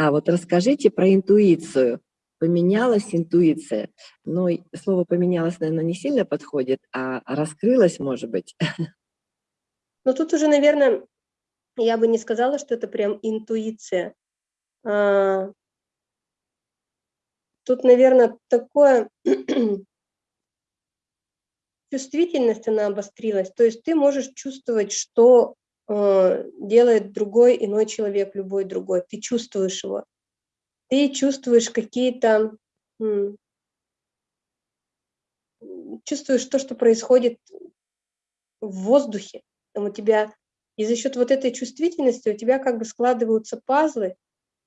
А вот расскажите про интуицию. Поменялась интуиция. Ну, слово «поменялось», наверное, не сильно подходит, а раскрылась, может быть. Ну, тут уже, наверное, я бы не сказала, что это прям интуиция. А, тут, наверное, такое чувствительность, она обострилась. То есть ты можешь чувствовать, что делает другой иной человек, любой другой. Ты чувствуешь его. Ты чувствуешь какие-то... чувствуешь то, что происходит в воздухе. Там у тебя... И за счет вот этой чувствительности у тебя как бы складываются пазлы,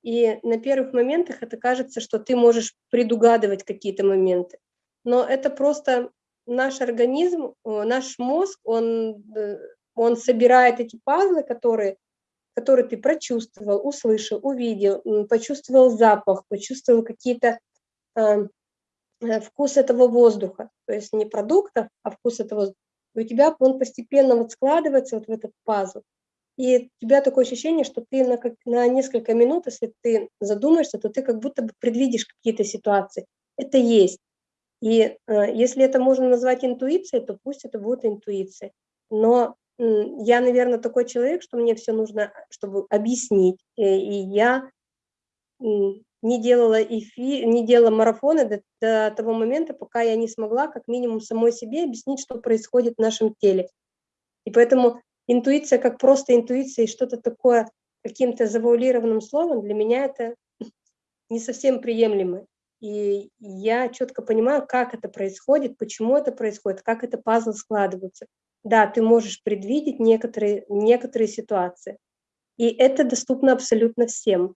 и на первых моментах это кажется, что ты можешь предугадывать какие-то моменты. Но это просто наш организм, наш мозг, он, э, он собирает эти пазлы, которые, которые ты прочувствовал, услышал, увидел, почувствовал запах, почувствовал какие-то э, э, вкус этого воздуха, то есть не продуктов, а вкус этого у тебя он постепенно вот складывается вот в этот пазл. И у тебя такое ощущение, что ты на, как, на несколько минут, если ты задумаешься, то ты как будто бы предвидишь какие-то ситуации. Это есть. И э, если это можно назвать интуицией, то пусть это будет интуиция. Но я, наверное, такой человек, что мне все нужно, чтобы объяснить. И, э, и я не делала эфи, не делала марафоны до, до того момента, пока я не смогла как минимум самой себе объяснить, что происходит в нашем теле. И поэтому интуиция как просто интуиция и что-то такое каким-то завуалированным словом, для меня это не совсем приемлемо. И я четко понимаю, как это происходит, почему это происходит, как это пазл складывается. Да, ты можешь предвидеть некоторые, некоторые ситуации. И это доступно абсолютно всем.